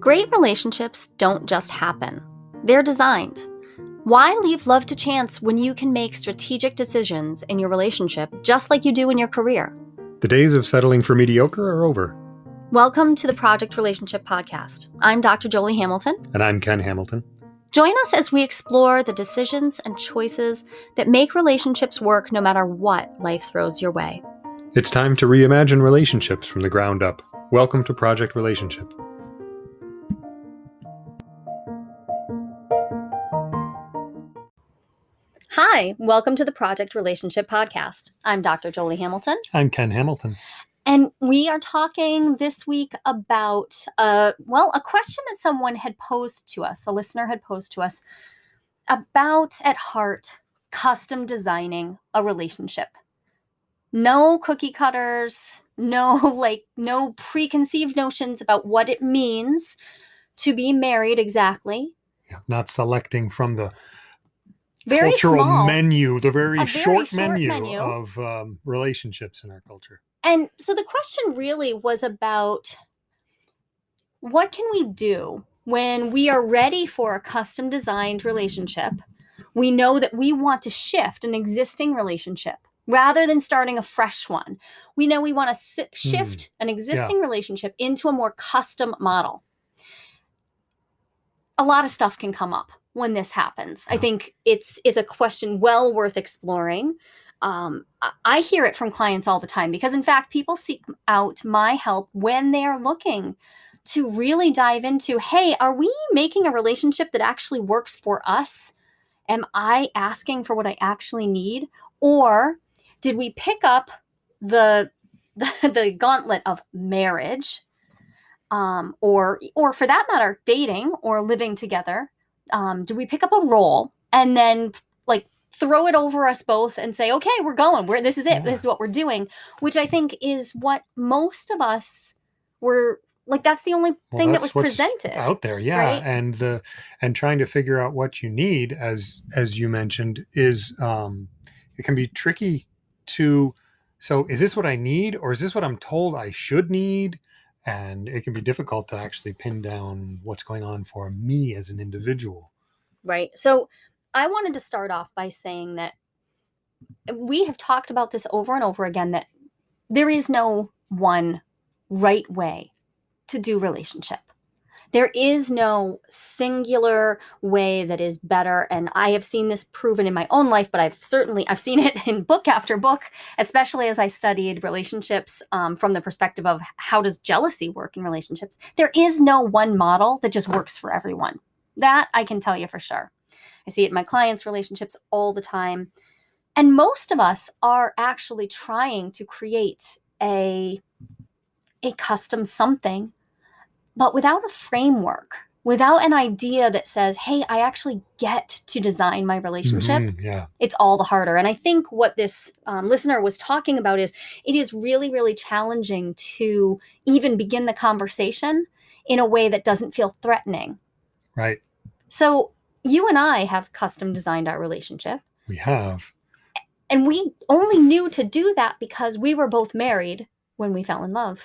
Great relationships don't just happen, they're designed. Why leave love to chance when you can make strategic decisions in your relationship just like you do in your career? The days of settling for mediocre are over. Welcome to the Project Relationship Podcast. I'm Dr. Jolie Hamilton. And I'm Ken Hamilton. Join us as we explore the decisions and choices that make relationships work no matter what life throws your way. It's time to reimagine relationships from the ground up. Welcome to Project Relationship. Hi, welcome to the Project Relationship Podcast. I'm Dr. Jolie Hamilton. I'm Ken Hamilton. And we are talking this week about, uh, well, a question that someone had posed to us, a listener had posed to us about, at heart, custom designing a relationship. No cookie cutters, no like no preconceived notions about what it means to be married exactly. Yeah, not selecting from the Very cultural small. menu, the very, very short, short menu, menu. of um, relationships in our culture. And so the question really was about what can we do when we are ready for a custom designed relationship? We know that we want to shift an existing relationship rather than starting a fresh one. We know we want to si- shift an existing relationship into a more custom model. A lot of stuff can come up when this happens. I think it's it's a question well worth exploring um, I- hear it from clients all the time because, in fact, people seek out my help when they are looking to really dive into hey, are we making a relationship that actually works for us? Am I asking for what I actually need? Or did we pick up the, the, the gauntlet of marriage? Um, or, or for that matter, dating or living together. Um, do we pick up a role and then like throw it over us both and say, okay, we're going. We're this is it. Yeah. This is what we're doing. Which I think is what most of us were like. That's the only Well, thing that was presented. out there, yeah, right? and the and trying to figure out what you need, as as you mentioned, is um, it can be tricky to. So, is this what I need, or is this what I'm told I should need? And it can be difficult to actually pin down what's going on for me as an individual. Right. So I wanted to start off by saying that we have talked about this over and over again that there is no one right way to do relationship. There is no singular way that is better and I have seen this proven in my own life but I've certainly I've seen it in book after book especially as I studied relationships um, from the perspective of how does jealousy work in relationships. There is no one model that just works for everyone. That I can tell you for sure. I see it in my clients' relationships all the time. And most of us are actually trying to create a, a custom something, but without a framework, without an idea that says, hey, I actually get to design my relationship Mhm, yeah, it's all the harder. And I think what this um, listener was talking about is it is really, really challenging to even begin the conversation in a way that doesn't feel threatening. right. So, you and I have custom designed our relationship, We have. and we only knew to do that because we were both married when we fell in love.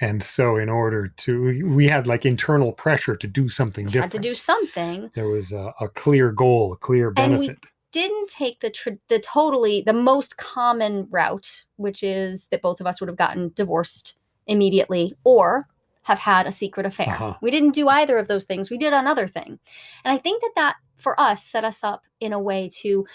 And so, in order to, we had like internal pressure to do something We different. had to do something. There was a, a clear goal, a clear And we- benefit. Didn't take the the totally the most common route, which is that both of us would have gotten divorced immediately or have had a secret affair. Uh-huh. We didn't do either of those things. We did another thing. And I think that that for us set us up in a way to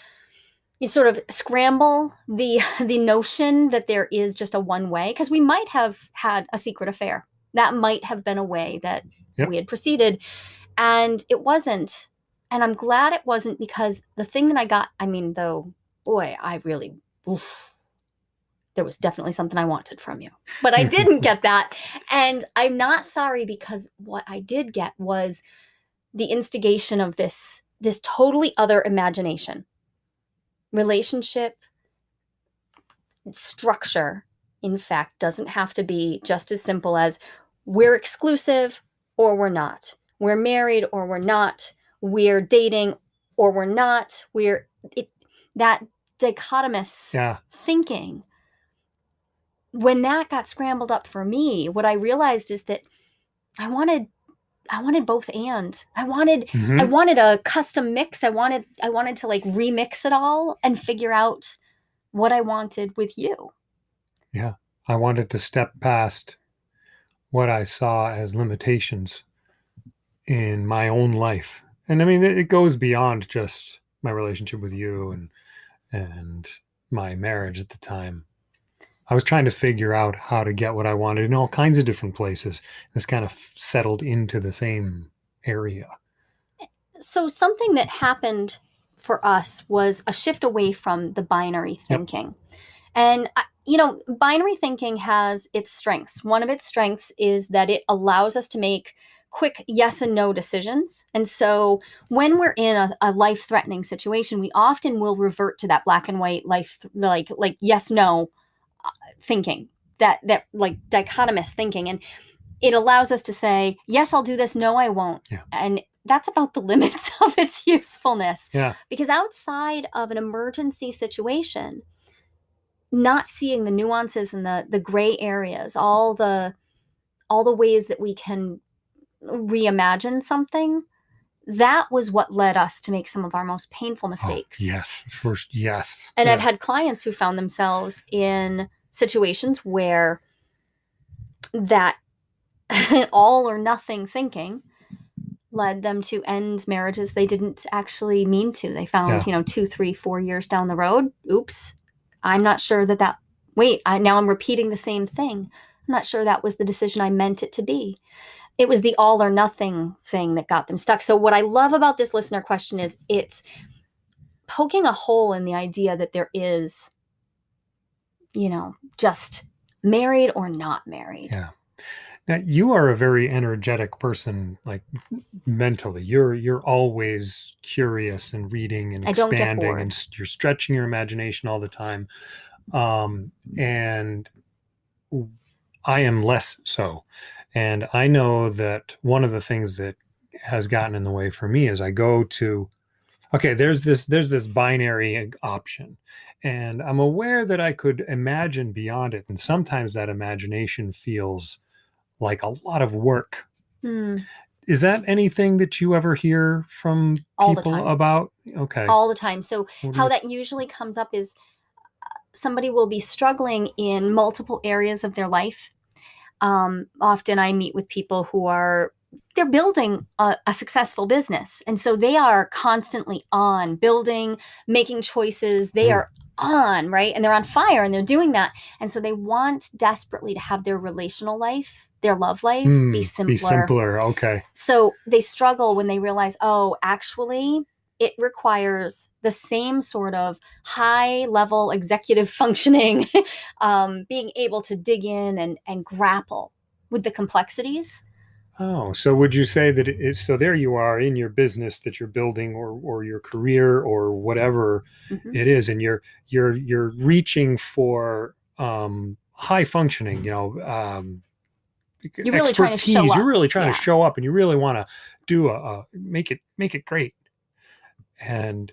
you sort of scramble the the notion that there is just a one way because we might have had a secret affair. That might have been a way that Yep. we had proceeded and it wasn't. And I'm glad it wasn't because the thing that I got, I mean, though, boy, I really oof, there was definitely something I wanted from you. But I didn't get that. And I'm not sorry because what I did get was the instigation of this this totally other imagination. Relationship structure in fact doesn't have to be just as simple as we're exclusive or we're not. We're married or we're not. We're dating or we're not. We're it, that dichotomous Yeah. thinking when that got scrambled up for me, what I realized is that I wanted I wanted both and. I wanted Mhm. I wanted a custom mix. I wanted I wanted to like remix it all and figure out what I wanted with you. Yeah. I wanted to step past what I saw as limitations in my own life. And I mean, it it goes beyond just my relationship with you and and my marriage at the time. I was trying to figure out how to get what I wanted in all kinds of different places. This kind of settled into the same area. Eh, so something that happened for us was a shift away from the binary thinking. And you know, binary thinking has its strengths. One of its strengths is that it allows us to make quick yes and no decisions. And so when we're in a, a life threatening situation, we often will revert to that black and white life like like yes no thinking. That that like dichotomous thinking and it allows us to say, yes, I'll do this, no, I won't. Yeah. And that's about the limits of its usefulness. Yeah. Because outside of an emergency situation, not seeing the nuances and the the gray areas, all the all the ways that we can reimagine something, that was what led us to make some of our most painful Oh, mistakes. yes. First, yes. And I've had clients who found themselves in situations where that all or nothing thinking led them to end marriages they didn't actually mean to. They found, Yeah. you know, two, three, four years down the road, oops, I'm not sure that that, wait, I, now I'm repeating the same thing. I'm not sure that was the decision I meant it to be. It was the all or nothing thing that got them stuck. So, what I love about this listener question is it's poking a hole in the idea that there is, you know, just married or not married. Yeah. Now, you are a very energetic person, like mentally. You're you're always curious and reading and I don't get expanding, and you're stretching your imagination all the time. Um, and I am less so. And I know that one of the things that has gotten in the way for me is I go to okay there's this there's this binary option and i'm aware that i could imagine beyond it and sometimes that imagination feels like a lot of work Hmm. is that anything that you ever hear from All people about okay All the time. So, What how that usually comes up is uh, somebody will be struggling in multiple areas of their life. Um, often I meet with people who are they're building a, a successful business, and so they are constantly on building, making choices. They Mm. are on right, and they're on fire, and they're doing that, and so they want desperately to have their relational life, their love life, Hmm, be simpler. be simpler okay So they struggle when they realize, oh, actually, it requires the same sort of high level executive functioning, um, being able to dig in and, and grapple with the complexities. Oh, so would you say that it, so there you are in your business that you're building or or your career or whatever Mhm. it is and you're you're you're reaching for um high functioning, you know, um You're really trying to show expertise. You're really trying Yeah. to show up and you really want to do a, a make it make it great. And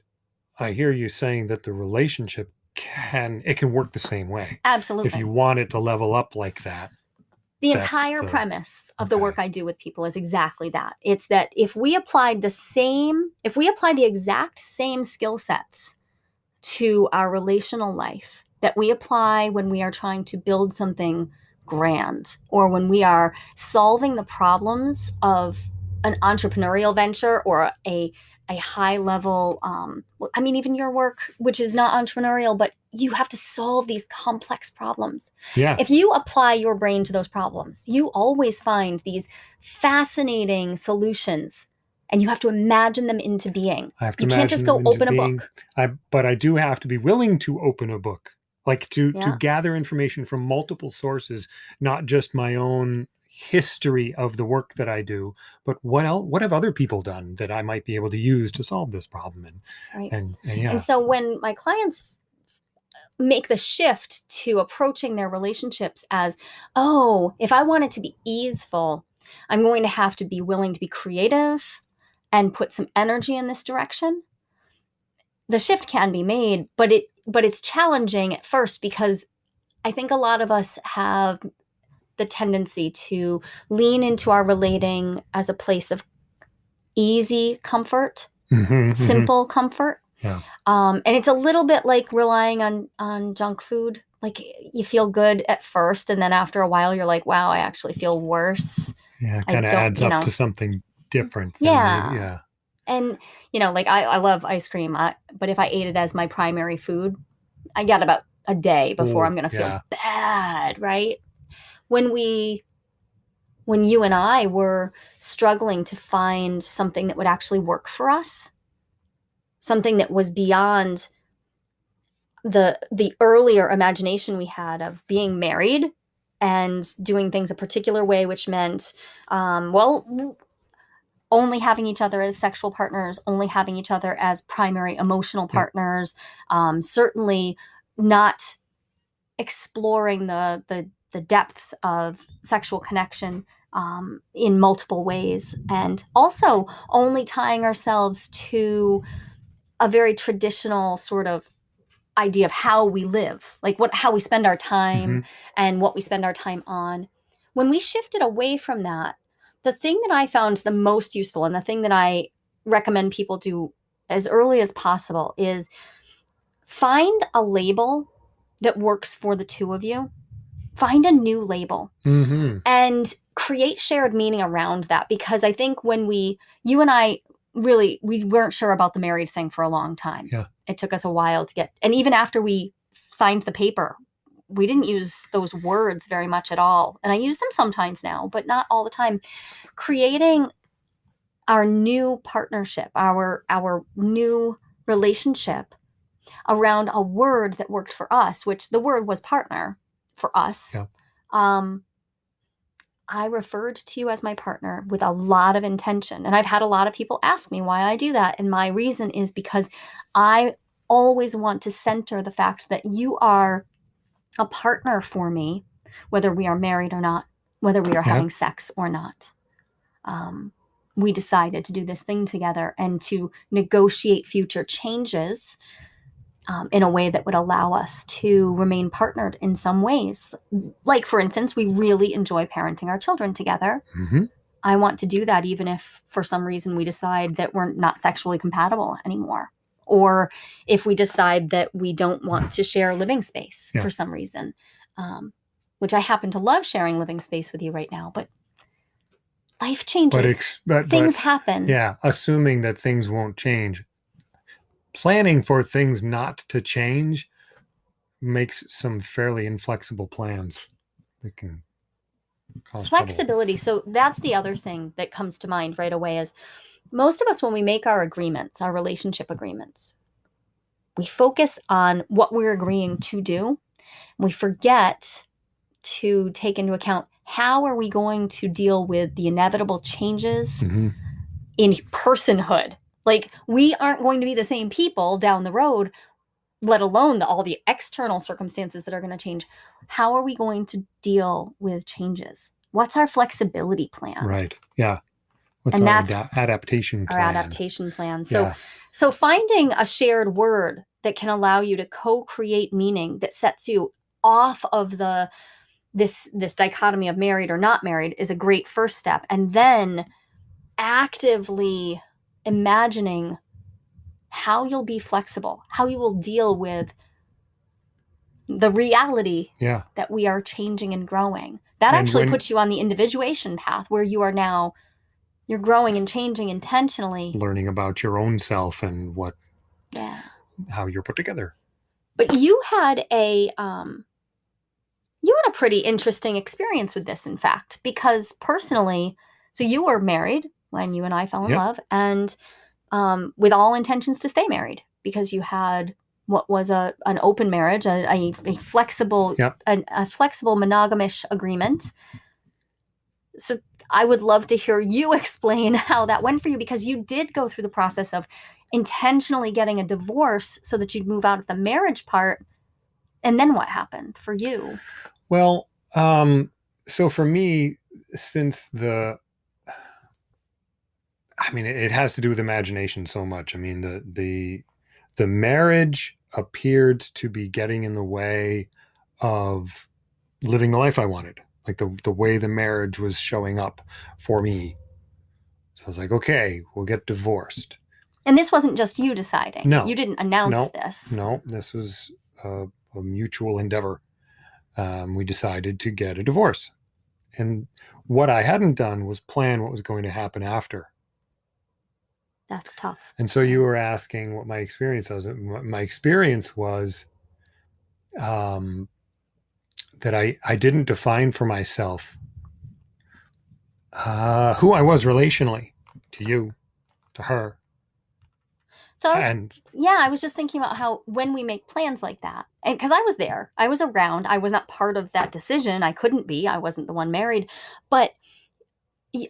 I hear you saying that the relationship can it can work the same way. Absolutely. If you want it to level up like that. the entire the- premise of the work I do with people is exactly that. It's that if we applied the same, if we apply the exact same skill sets to our relational life that we apply when we are trying to build something grand or when we are solving the problems of an entrepreneurial venture or a a high level um well, i mean even your work which is not entrepreneurial but you have to solve these complex problems Yeah. if you apply your brain to those problems, you always find these fascinating solutions and you have to imagine them into being. I have to You can't just go open a being- book. I, but I do have to be willing to open a book, like to to gather information from multiple sources, not just my own history of the work that I do, but what else? What have other people done that I might be able to use to solve this problem? And Right. and, and yeah, And so when my clients make the shift to approaching their relationships as, oh, if I want it to be easeful, I'm going to have to be willing to be creative and put some energy in this direction. The shift can be made, but it but it's challenging at first because I think a lot of us have the tendency to lean into our relating as a place of easy comfort, Mhm, mhm. simple comfort. Yeah. Um, and it's a little bit like relying on on junk food. Like you feel good at first, and then after a while, you're like, "Wow, I actually feel worse." Yeah, kind of adds up know. to something different. Yeah. the- yeah. And you know, like I, I love ice cream, I, but if I ate it as my primary food, I got about a day before Ooh, I'm gonna feel yeah. bad, right? When we, when you and I were struggling to find something that would actually work for us, something that was beyond the the earlier imagination we had of being married and doing things a particular way, which meant, um, well, only having each other as sexual partners, only having each other as primary emotional partners, um, certainly not exploring the the the depths of sexual connection um, in multiple ways, and also only tying ourselves to a very traditional sort of idea of how we live, like what how we spend our time Mhm. and what we spend our time on. When we shifted away from that, the thing that I found the most useful and the thing that I recommend people do as early as possible is find a label that works for the two of you. Find a new label Mhm. and create shared meaning around that because I think when we you and I really we weren't sure about the married thing for a long time. Yeah. It took us a while to get and even after we signed the paper, we didn't use those words very much at all. And I use them sometimes now, but not all the time. Creating our new partnership, our our new relationship around a word that worked for us, which the word was partner for us. Yeah. Um I referred to you as my partner with a lot of intention. And I've had a lot of people ask me why I do that. And my reason is because I always want to center the fact that you are a partner for me, whether we are married or not, whether we are Yeah. having sex or not. Um, we decided to do this thing together and to negotiate future changes um, in a way that would allow us to remain partnered in some ways. Like, for instance, we really enjoy parenting our children together. Mhm. I want to do that even if for some reason we decide that we're not sexually compatible anymore. Or if we decide that we don't want to share living space Yeah. for some reason, um, which I happen to love sharing living space with you right now, but life changes. But, but, Things but happen. yeah, assuming that things won't change, planning for things not to change makes some fairly inflexible plans that can cause trouble. flexibility so that's the other thing that comes to mind right away is most of us when we make our agreements our relationship agreements we focus on what we're agreeing to do we forget to take into account how are we going to deal with the inevitable changes Mhm. in personhood like we aren't going to be the same people down the road let alone the, all the external circumstances that are going to change how are we going to deal with changes what's our flexibility plan Right. Yeah. What's And our that's ada- adaptation our adaptation plan so yeah. so finding a shared word that can allow you to co-create meaning that sets you off of the this this dichotomy of married or not married is a great first step and then actively imagining how you'll be flexible how you will deal with the reality Yeah. that we are changing and growing that And actually when- puts you on the individuation path where you are now you're growing and changing intentionally Learning about your own self and what yeah how you're put together. But you had a um you had a pretty interesting experience with this in fact because personally so you were married when you and I fell in Yep. love and um with all intentions to stay married because you had what was a an open marriage a, a, a flexible Yep. a, a flexible monogamish agreement so I would love to hear you explain how that went for you because you did go through the process of intentionally getting a divorce so that you'd move out of the marriage part. And then what happened for you? Well, um, so for me, since the, I mean, it, has to do with imagination so much. I mean, the the the marriage appeared to be getting in the way of living the life I wanted. like the the way the marriage was showing up for me. So I was like, okay, we'll get divorced. And this wasn't just you deciding. No. You didn't announce No. this. No, this was a, a mutual endeavor. Um, we decided to get a divorce, and what I hadn't done was plan what was going to happen after. That's tough. And so you were asking what my experience was. My experience was um, that I I didn't define for myself uh, who I was relationally to you, to her, So I was, and yeah, I was just thinking about how when we make plans like that, and because I was there, I was around, I was not part of that decision. I couldn't be. I wasn't the one married, but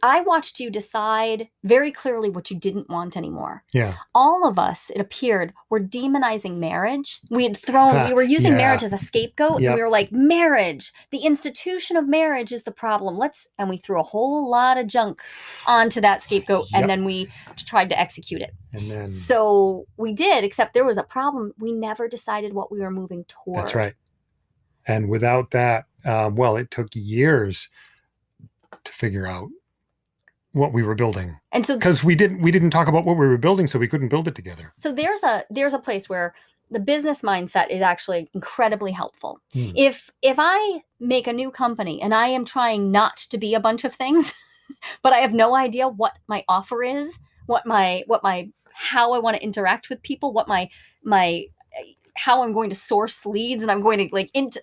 I watched you decide very clearly what you didn't want anymore. yeah, all of us, it appeared, were demonizing marriage. We had thrown, we were using Yeah. marriage as a scapegoat. and Yep. We were like, marriage, the institution of marriage is the problem. Let's, and we threw a whole lot of junk onto that scapegoat Yep. and then we tried to execute it. and then So we did, except there was a problem. We never decided what we were moving toward. that's right. And without that, um, well, it took years to figure out what we were building And so, because we didn't we didn't talk about what we were building, so we couldn't build it together. so there's a, there's a place where the business mindset is actually incredibly helpful. Hmm. if if i make a new company and i am trying not to be a bunch of things but i have no idea what my offer is what my what my how i want to interact with people what my my how i'm going to source leads and i'm going to like into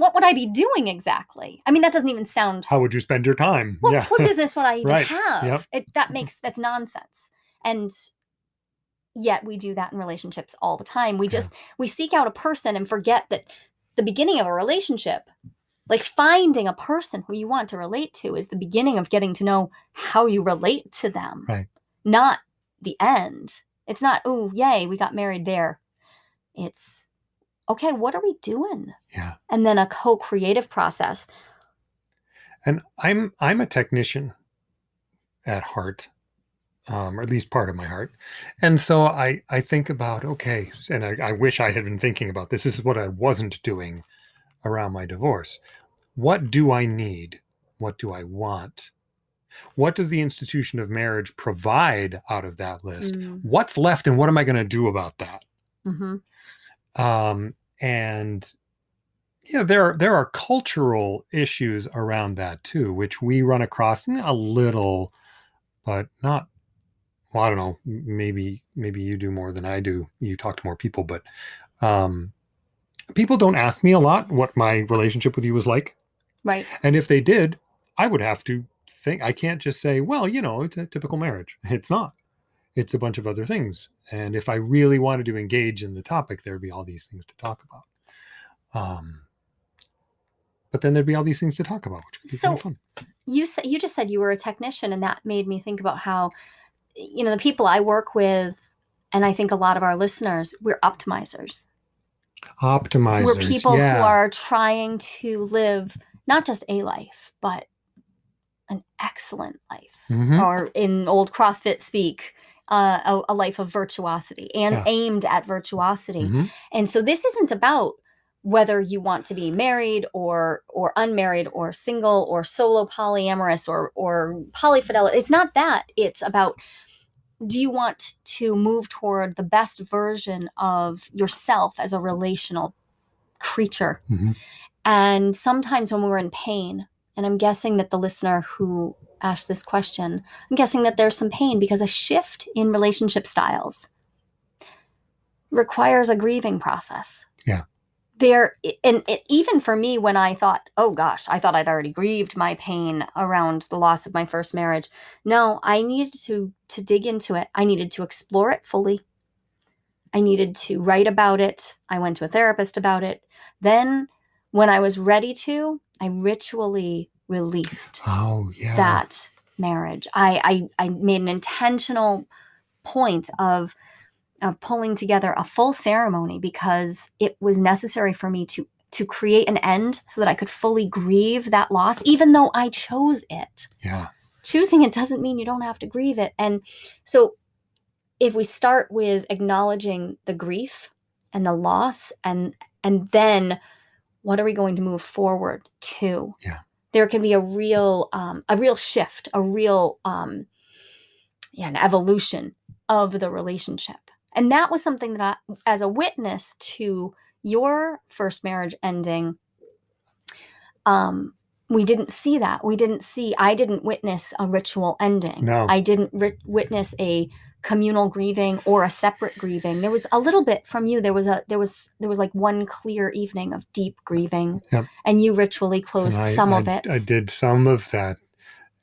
what would i be doing exactly i mean that doesn't even sound How would you spend your time? what, yeah, what business would i even Right. have Yep. it, that mm-hmm. makes that's nonsense and yet we do that in relationships all the time we Yeah. just we seek out a person and forget that the beginning of a relationship like finding a person who you want to relate to is the beginning of getting to know how you relate to them Right. not the end it's not oh yay we got married there it's okay what are we doing yeah. and then a co-creative process And I'm I'm a technician at heart, um, or at least part of my heart. And so I I think about okay, and I, I wish I had been thinking about this. This is what I wasn't doing around my divorce. What do I need? What do I want? What does the institution of marriage provide out of that list? Mm, What's left, and what am I going to do about that? mhm. um, and yeah, there are there are cultural issues around that too, which we run across a little, but not. Well, I don't know. Maybe maybe you do more than I do. You talk to more people, but um, people don't ask me a lot what my relationship with you was like, right and if they did, I would have to think. I can't just say, well, you know, it's a typical marriage. It's not. It's a bunch of other things. And if I really wanted to engage in the topic, there'd be all these things to talk about. Um, but then there'd be all these things to talk about, which would be kind of So- fun. you said you just said you were a technician and that made me think about how you know the people i work with and i think a lot of our listeners we're optimizers Optimizers. we're people yeah. who are trying to live not just a life but an excellent life Mhm. or in old crossfit speak uh, a, a life of virtuosity and Yeah. aimed at virtuosity Mhm. and so this isn't about whether you want to be married or or unmarried or single or solo polyamorous or or polyfidelity. It's not that. It's about do you want to move toward the best version of yourself as a relational creature? Mhm. And sometimes when we're in pain, and I'm guessing that the listener who asked this question, I'm guessing that there's some pain because a shift in relationship styles requires a grieving process. Yeah. There and it, even for me when I thought, "Oh gosh, I thought I'd already grieved my pain around the loss of my first marriage." No, I needed to to dig into it. I needed to explore it fully. I needed to write about it. I went to a therapist about it. Then when I was ready to, I ritually released Oh yeah. that marriage. I, I I made an intentional point of of pulling together a full ceremony because it was necessary for me to to create an end so that I could fully grieve that loss, even though I chose it. Yeah. Choosing it doesn't mean you don't have to grieve it. And so if we start with acknowledging the grief and the loss and and then what are we going to move forward to? Yeah. There can be a real um, a real shift a real um, yeah, an evolution of the relationship. And that was something that I, as a witness to your first marriage ending um we didn't see that. We didn't see i didn't witness a ritual ending. No. i didn't ri- witness a communal grieving or a separate grieving. There was a little bit from you. There was a there was there was like one clear evening of deep grieving. Yep. and you ritually closed I- some I, of it. I did some of that,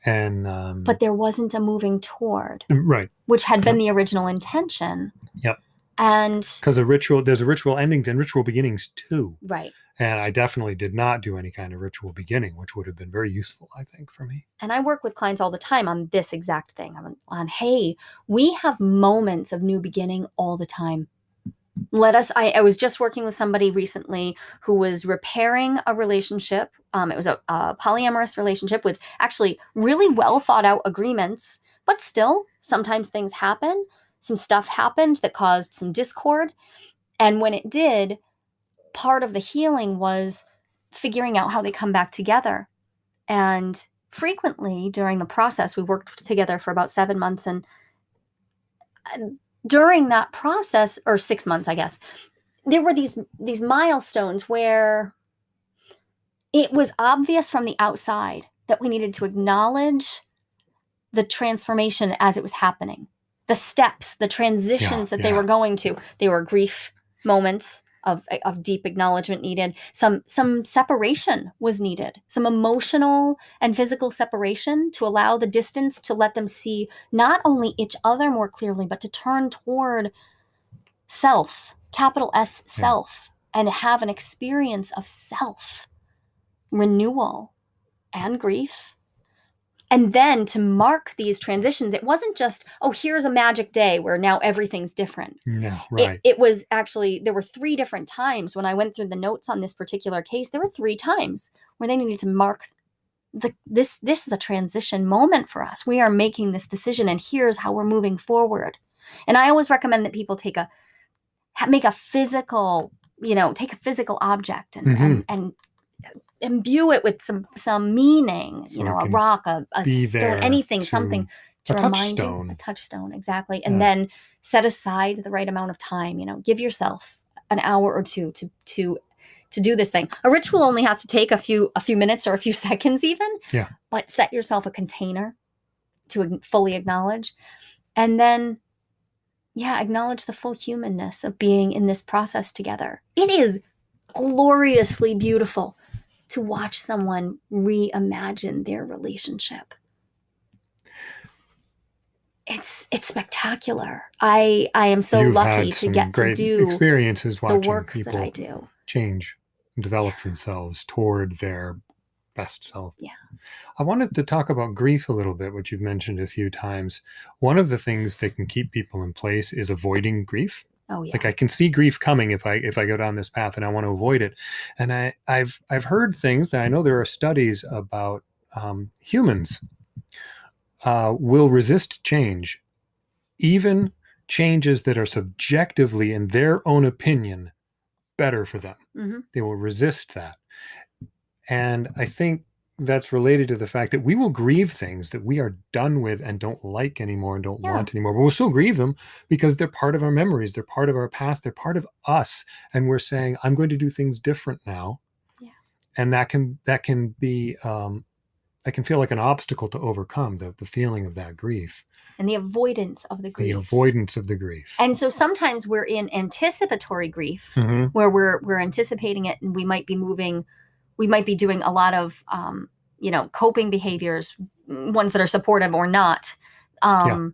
and um, but there wasn't a moving toward. Right. Which had been the original intention. Yep. and because a ritual there's a ritual endings and ritual beginnings too, right and I definitely did not do any kind of ritual beginning, which would have been very useful, I think, for me. and I work with clients all the time on this exact thing on, on hey, we have moments of new beginning all the time. Let us. I, I was just working with somebody recently who was repairing a relationship. Um, it was a, a polyamorous relationship with actually really well thought out agreements, but still, sometimes things happen. Some stuff happened that caused some discord. And when it did, part of the healing was figuring out how they come back together. And frequently during the process, we worked together for about seven months. And uh, during that process, or six months, I guess, there were these these milestones where it was obvious from the outside that we needed to acknowledge the transformation as it was happening the steps the transitions that they were going to they were grief moments of, eh, of deep acknowledgement needed some some separation was needed some emotional and physical separation to allow the distance to let them see not only each other more clearly but to turn toward self capital s Yeah. self and have an experience of self renewal and grief and then to mark these transitions it wasn't just oh here's a magic day where now everything's different. No, it, right. it was actually there were three different times when i went through the notes on this particular case there were three times where they needed to mark the this this is a transition moment for us. We are making this decision and here's how we're moving forward. And i always recommend that people take a make a physical you know take a physical object and and, mm-hmm. and imbue it with some some meaning So you know a rock a, a stone anything something to a remind you a touchstone. exactly. And Yeah. then set aside the right amount of time you know give yourself an hour or two to to to do this thing. A ritual only has to take a few a few minutes or a few seconds even Yeah. but set yourself a container to fully acknowledge. And then yeah acknowledge the full humanness of being in this process together. It is gloriously beautiful to watch someone reimagine their relationship it's it's spectacular i i am so You've lucky to get to do experiences the watching work people that i do change and develop themselves toward their best self. Yeah. I wanted to talk about grief a little bit, which you've mentioned a few times. One of the things that can keep people in place is avoiding grief. Oh yeah. Like I can see grief coming if I if I go down this path and I want to avoid it. And I I've I've heard things that I know there are studies about um, humans uh, will resist change, even changes that are subjectively, in their own opinion, better for them. Hmm they will resist that. And i think that's related to the fact that we will grieve things that we are done with and don't like anymore and don't Yeah. want anymore but we'll still grieve them because they're part of our memories they're part of our past they're part of us and we're saying i'm going to do things different now Yeah. and that can that can be um that can feel like an obstacle to overcome the, the feeling of that grief and the avoidance of the grief the avoidance of the grief and so sometimes we're in anticipatory grief Mhm. where we're we're anticipating it and we might be moving we might be doing a lot of um, you know coping behaviors ones that are supportive or not um,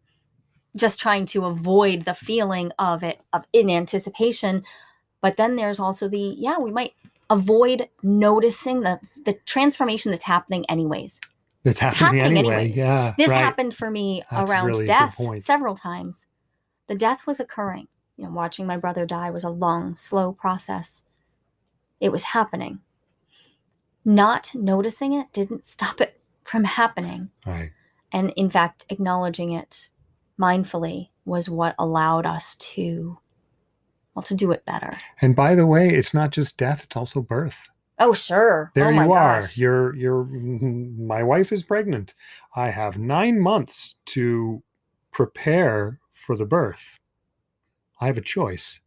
just trying to avoid the feeling of it of in anticipation. But then there's also the yeah we might avoid noticing the the transformation that's happening anyways. It's happening, happening anyway. anyways. yeah this right. happened for me That's around really death several times. The death was occurring. You know watching my brother die was a long slow process. It was happening not noticing it didn't stop it from happening right and in fact acknowledging it mindfully was what allowed us to well to do it better And by the way, it's not just death, it's also birth. Oh, sure. There oh, my you are. gosh. You're you're my wife is pregnant. I have 9 months to prepare for the birth. I have a choice.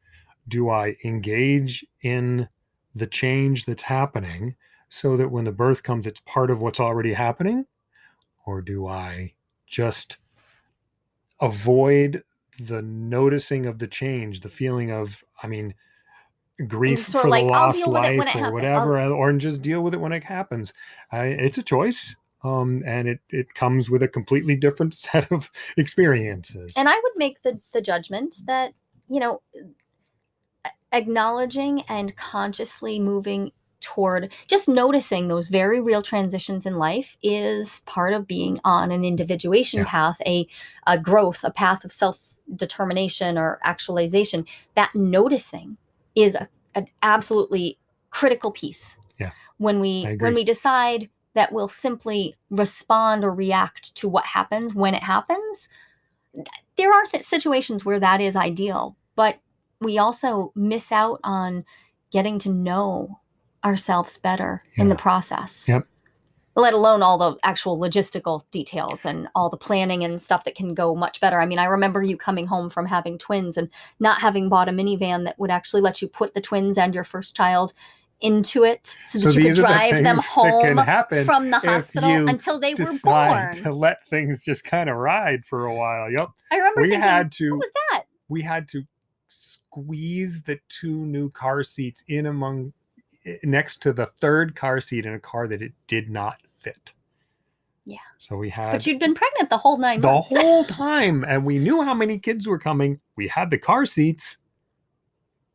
Do I engage in the change that's happening so that when the birth comes it's part of what's already happening or do I just avoid the noticing of the change, the feeling of I mean grief for the like, lost deal with it when life or whatever or just deal with it when it happens. I, it's a choice. Um, and it, it comes with a completely different set of experiences. And I would make the the judgment that, you know, acknowledging and consciously moving toward just noticing those very real transitions in life is part of being on an individuation Yeah. path, a, a growth, a path of self determination or actualization. That noticing is a, an absolutely critical piece. Yeah, When we when we decide that we'll simply respond or react to what happens when it happens, there are th- situations where that is ideal, but we also miss out on getting to know ourselves better in the process. Yep. Let alone all the actual logistical details and all the planning and stuff that can go much better. I mean, I remember you coming home from having twins and not having bought a minivan that would actually let you put the twins and your first child into it so that you could are the drive them home from the hospital until they were born. to let things just kind of ride for a while. Yep. I remember We thinking, had to what was that? we had to squeeze the two new car seats in among next to the third car seat in a car that it did not fit. Yeah. So we had But you'd been pregnant the whole nine the months. whole time and we knew how many kids were coming. We had the car seats,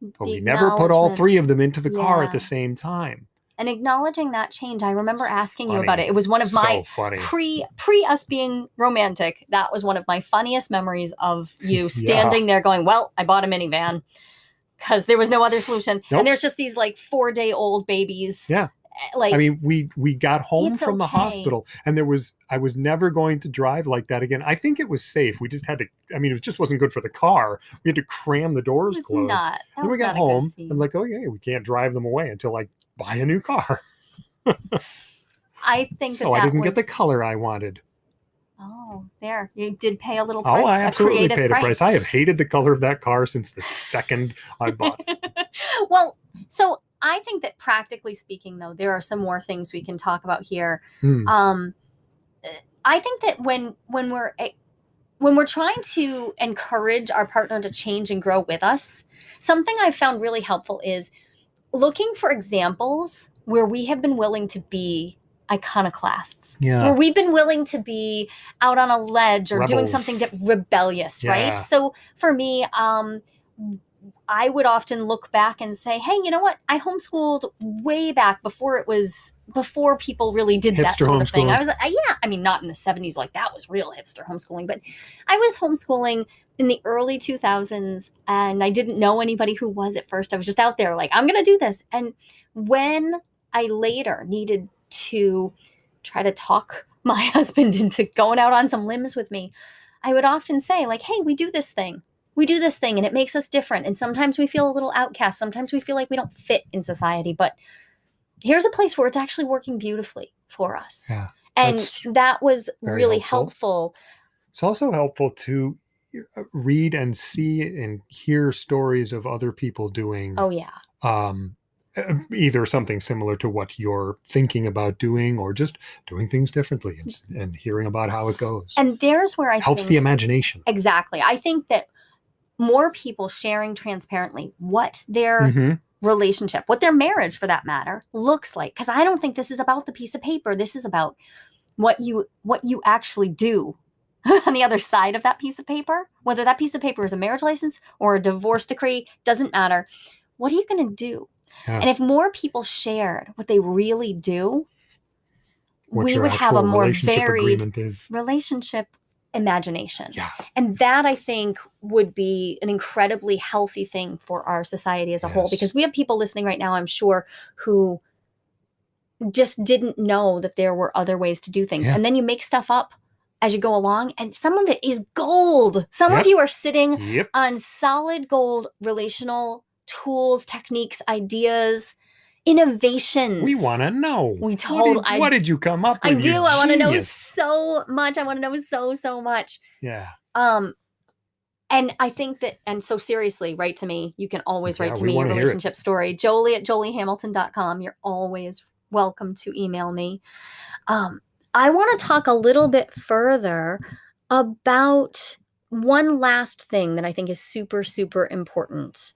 but The we never put all three of them into the car at the same time. and acknowledging that change i remember asking you about it it was one of so my funny. pre pre us being romantic that was one of my funniest memories of you Yeah. standing there going well i bought a minivan because there was no other solution Nope. and there's just these like four day old babies Yeah. eh, like I mean, we we got home It's from the hospital, and there was I was never going to drive like that again. I think it was safe. We just had to. I mean, it just wasn't good for the car. We had to cram the it doors was closed. not then we got not home. scene. I'm like, oh yeah, we can't drive them away until I buy a new car. i think so that, I that didn't was, get the color I wanted. Oh there you did pay a little price Oh, I absolutely creative paid a price. price. I have hated the color of that car since the second I bought it. well, so I think that practically speaking, though, there are some more things we can talk about here. Hmm. Um, I think that when when we're eh, when we're trying to encourage our partner to change and grow with us, something I've found really helpful is looking for examples where we have been willing to be iconoclasts Yeah. where we've been willing to be out on a ledge or doing something rebellious, Yeah. right? So for me, um, I would often look back and say, "Hey, you know what? I homeschooled way back before it was before people really did that sort of thing." I was, uh, yeah, I mean, not in the '70s, like that was real hipster homeschooling, but I was homeschooling in the early 2000s, and I didn't know anybody who was at first. I was just out there, like, I'm going to do this. And when I later needed to try to talk my husband into going out on some limbs with me, I would often say, like, hey, we do this thing. We do this thing and it makes us different. And sometimes we feel a little outcast. Sometimes we feel like we don't fit in society. But here's a place where it's actually working beautifully for us. Yeah. and that was really helpful. helpful. It's also helpful to uh, read and see and hear stories of other people doing Oh, yeah. um, either something similar to what you're thinking about doing or just doing things differently and, and hearing about how it goes. And there's where I helps think the imagination. exactly. I think that more people sharing transparently what their Mhm. relationship, what their marriage for that matter looks like. Because I don't think this is about the piece of paper. This is about what you what you actually do on the other side of that piece of paper. Whether that piece of paper is a marriage license or a divorce decree doesn't matter. What are you going to do? Yeah. And if more people shared what they really do, What we would have a more varied relationship imagination. Yeah. And that I think would be an incredibly healthy thing for our society as a whole because we have people listening right now, I'm sure, who just didn't know that there were other ways to do things. Yeah. And then you make stuff up as you go along, and some of it is gold. Some Yep. of you are sitting Yep. on solid gold relational tools, techniques, ideas. innovations. We want to know. We What told- did, I- what did you come up I do. I want to know so much. I want to know so so much. Yeah. Um, and I think that, and so seriously, write to me. You can always Yeah, write to me your wanna hear it. relationship story. Jolie at joliehamilton.com. You're always welcome to email me. Um, I want to talk a little bit further about one last thing that I think is super, super important.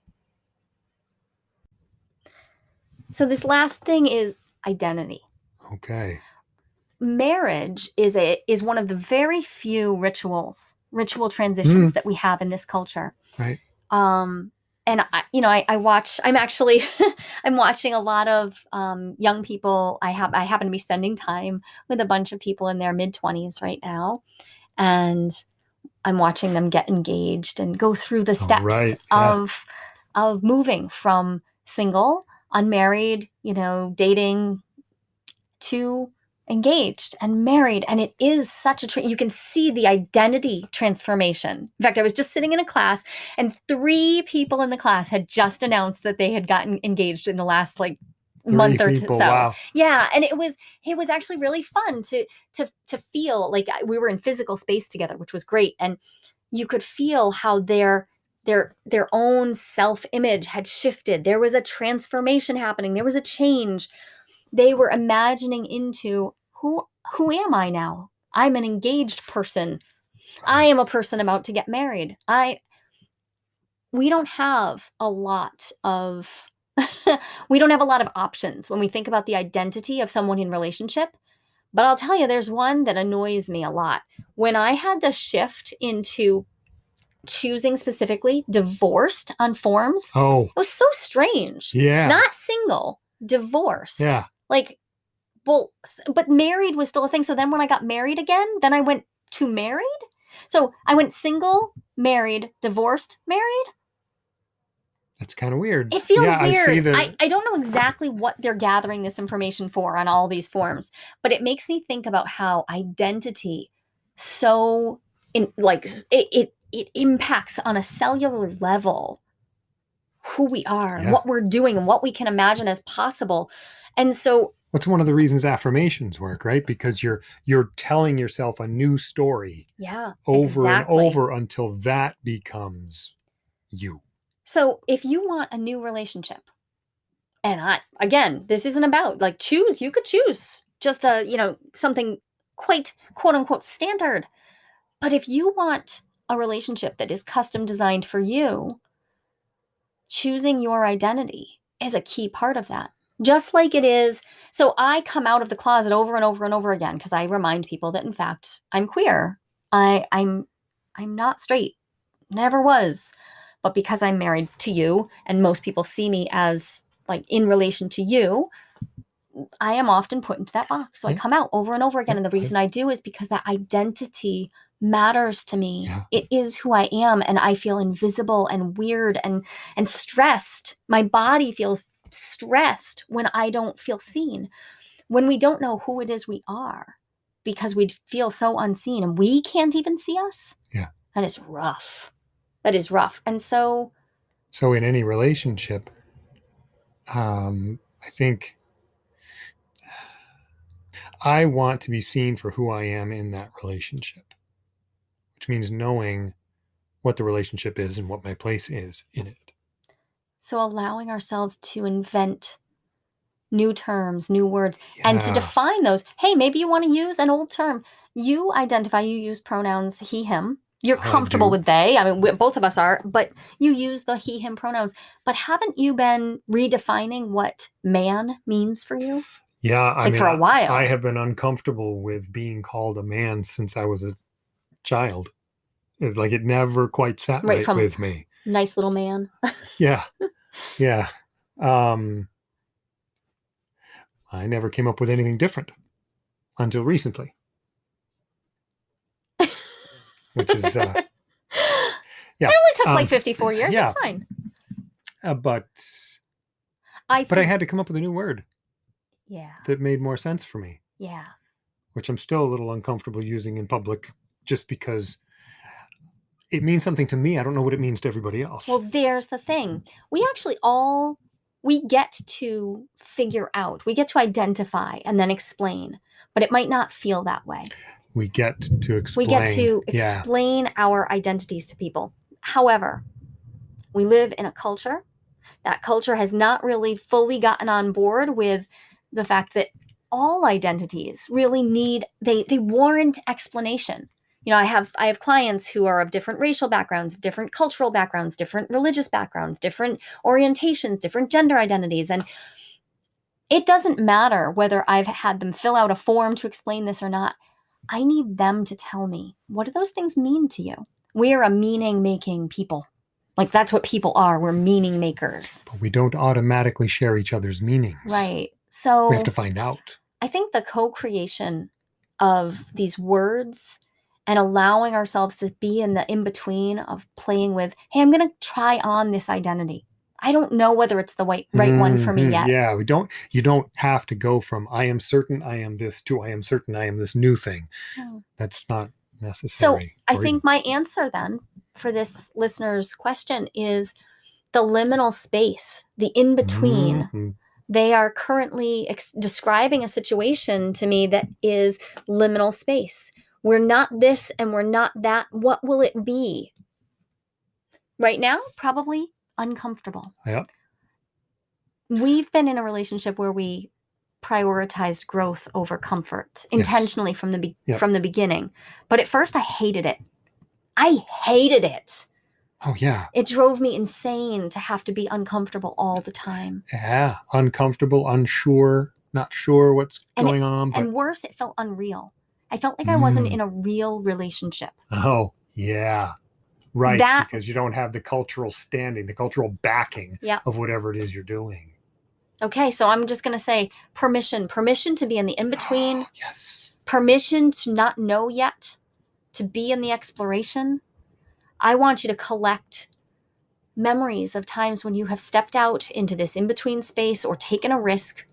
So, this last thing is identity Okay. marriage is a is one of the very few rituals ritual transitions that we have in this culture Right. um and I, you know I, I watch i'm actually i'm watching a lot of um, young people i have i happen to be spending time with a bunch of people in their mid 20s right now and i'm watching them get engaged and go through the steps right, yeah. of of moving from single unmarried you know dating to engaged and married and it is such a tra- you can see the identity transformation in fact i was just sitting in a class and three people in the class had just announced that they had gotten engaged in the last like Three month or people. so Wow. yeah and it was it was actually really fun to to to feel like uh, we were in physical space together which was great and you could feel how their their their own self image had shifted. There was a transformation happening. There was a change. They were imagining into who who am i now? I'm an engaged person. I am a person about to get married. I we don't have a lot of we don't have a lot of options when we think about the identity of someone in relationship. But i'll tell you there's one that annoys me a lot. When i had to shift into choosing specifically divorced on forms Oh, it was so strange yeah. not single divorced yeah. like well but married was still a thing so then when i got married again then i went to married so i went single married divorced married That's kind of weird. it feels yeah, I weird the. I, I don't know exactly what they're gathering this information for on all these forms but it makes me think about how identity so in like it it, it impacts on a cellular level who we are Yeah. what we're doing and what we can imagine as possible and so What's one of the reasons affirmations work, right? Because you're you're telling yourself a new story yeah over exactly. and over until that becomes you. So if you want a new relationship, and I again, this isn't about like choose, you could choose just a, you know, something quite quote unquote standard. But if you want a relationship that is custom designed for you, choosing your identity is a key part of that. Just like it is. So I come out of the closet over and over and over again because I remind people that in fact I'm queer. I I'm I'm not straight. Never was. But because I'm married to you and most people see me as like in relation to you, I am often put into that box. So I mm-hmm. come out over and over again. And the mm-hmm. reason I do is because that identity matters to me. Yeah. It is who I am. And I feel invisible and weird and and stressed. My body feels stressed when I don't feel seen. When we don't know who it is we are because we feel so unseen and we can't even see us. Yeah. That is rough. That is rough. And so So in any relationship, um, I think I want to be seen for who I am in that relationship, which means knowing what the relationship is and what my place is in it. So allowing ourselves to invent new terms, new words, and to define those. Hey, maybe you want to use an old term. You identify, you use pronouns he, him. You're comfortable with they. I mean, we, both of us are, but you use the he, him pronouns. But haven't you been redefining what man means for you? Yeah, I Like mean, for a while. I have been uncomfortable with being called a man since I was a child. It's like it never quite sat Right, right, from- with me. Nice little man. Yeah, yeah. Um, I never came up with anything different until recently, which is, uh, Yeah, It only took like um, 54 years. yeah. It's fine. uh, but I but I had to come up with a new word yeah. that made more sense for me, Yeah. which I'm still a little uncomfortable using in public, just because it means something to me. I don't know what it means to everybody else. Well, there's the thing. We actually all we get to figure out, we get to identify and then explain, but it might not feel that way. We get to explain. We get to yeah. explain our identities to people. However, we live in a culture. That culture has not really fully gotten on board with the fact that all identities really need they they warrant explanation. You know, I have I have clients who are of different racial backgrounds, different cultural backgrounds, different religious backgrounds, different orientations, different gender identities and it doesn't matter whether I've had them fill out a form to explain this or not. I need them to tell me what do those things mean to you? We are a meaning making people. Like that's what people are. We're meaning makers. But we don't automatically share each other's meanings. Right. So We have to find out. I think the co creation of these words and allowing ourselves to be in the in between of playing with, hey, I'm going to try on this identity. I don't know whether it's the right, right one for me Mhm. yet. Yeah, we don't. You don't have to go from "I am certain I am this" to "I am certain I am this new thing." No. That's not necessary. So, I think my answer then for this listener's question is the liminal space, the in between. Mhm. They are currently ex- describing a situation to me that is liminal space. We're not this and we're not that. What will it be? Right now, probably uncomfortable. Yep. We've been in a relationship where we prioritized growth over comfort intentionally from the be- Yep. from the beginning. But at first I hated it. I hated it. Oh yeah, It drove me insane to have to be uncomfortable all the time. yeah. Uncomfortable, unsure, not sure what's And it- going on. But And worse, it felt unreal. I felt like I wasn't Mm. in a real relationship. oh yeah, right. That- because you don't have the cultural standing, the cultural backing Yep. of whatever it is you're doing. Okay, so I'm just going to say permission, permission to be in the in between, yes. permission to not know yet, to be in the exploration. I want you to collect memories of times when you have stepped out into this in between space or taken a risk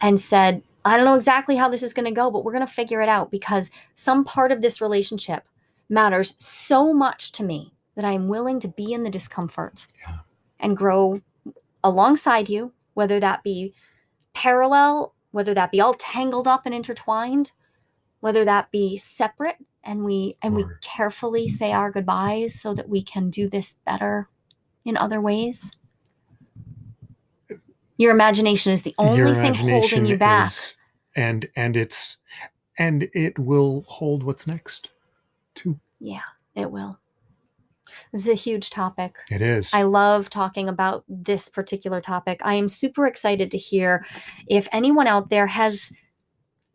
and said, I don't know exactly how this is going to go, but we're going to figure it out because some part of this relationship matters so much to me that I'm willing to be in the discomfort Yeah. and grow alongside you, whether that be parallel, whether that be all tangled up and intertwined, whether that be separate and we and we carefully say our goodbyes so that we can do this better in other ways. Your imagination is the only thing holding you back. is- and and it's and it will hold what's next too. Yeah, it will. This is a huge topic. It is. I love talking about this particular topic. I am super excited to hear if anyone out there has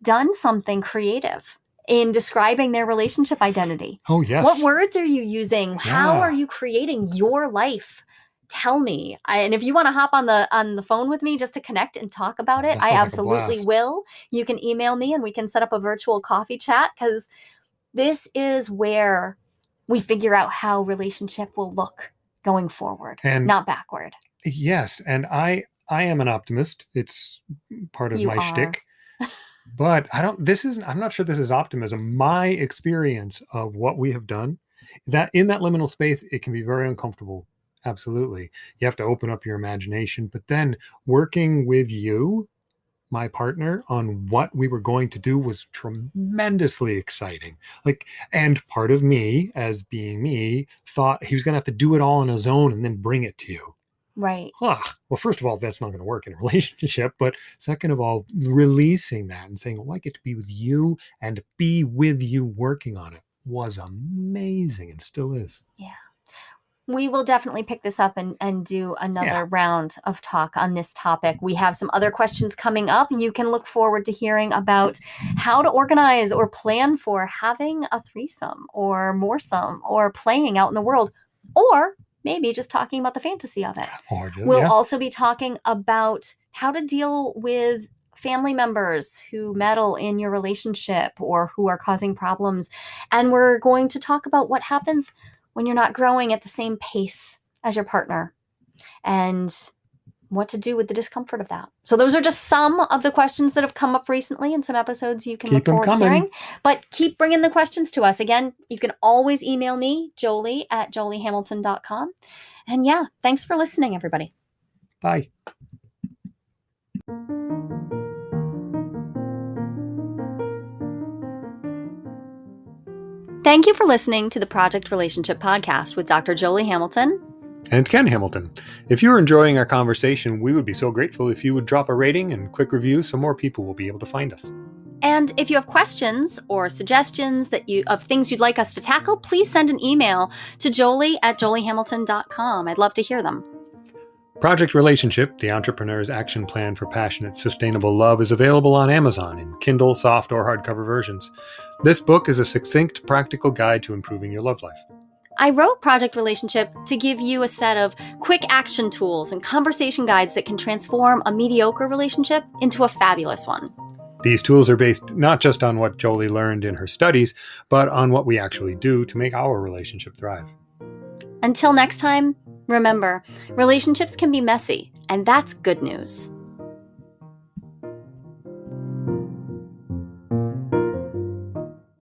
done something creative in describing their relationship identity. oh yes. What words are you using? How are you creating your life? Tell me. I, and if you want to hop on the on the phone with me just to connect and talk about it, I sounds like absolutely will. You can email me and we can set up a virtual coffee chat cuz this is where we figure out how relationship will look going forward, And- not backward. Yes, and I I am an optimist. It's part of You my are. shtick. But I don't. This isn't. I'm not sure this is optimism. My experience of what we have done, that in that liminal space, it can be very uncomfortable. Absolutely, you have to open up your imagination. But then working with you, my partner, on what we were going to do was tremendously exciting. Like, and part of me, as being me, thought he was going to have to do it all on his own and then bring it to you Right. huh, well, first of all, that's not going to work in a relationship. But second of all, releasing that and saying, oh, I get to be with you and be with you working on it was amazing and still is. We will definitely pick this up and, and do another Yeah. round of talk on this topic. We have some other questions coming up. You can look forward to hearing about how to organize or plan for having a threesome or moresome or playing out in the world, or maybe just talking about the fantasy of it. Or We'll yeah. also be talking about how to deal with family members who meddle in your relationship or who are causing problems. And we're going to talk about what happens when you're not growing at the same pace as your partner and what to do with the discomfort of that. So those are just some of the questions that have come up recently in some episodes you can Keep look forward to coming. hearing. But keep bringing the questions to us. Again, you can always email me, Jolie at joliehamilton.com. And yeah, thanks for listening, everybody. Bye. Thank you for listening to the Project Relationship Podcast with Dr. Jolie Hamilton and Ken Hamilton. If you're enjoying our conversation, we would be so grateful if you would drop a rating and quick review so more people will be able to find us. And if you have questions or suggestions that you of things you'd like us to tackle, please send an email to jolie at joliehamilton.com. I'd love to hear them. Project Relationship, the entrepreneur's action plan for passionate, sustainable love, is available on Amazon in Kindle, soft, or hardcover versions. This book is a succinct, practical guide to improving your love life. I wrote Project Relationship to give you a set of quick action tools and conversation guides that can transform a mediocre relationship into a fabulous one. These tools are based not just on what Jolie learned in her studies, but on what we actually do to make our relationship thrive. Until next time, remember relationships can be messy, and that's good news.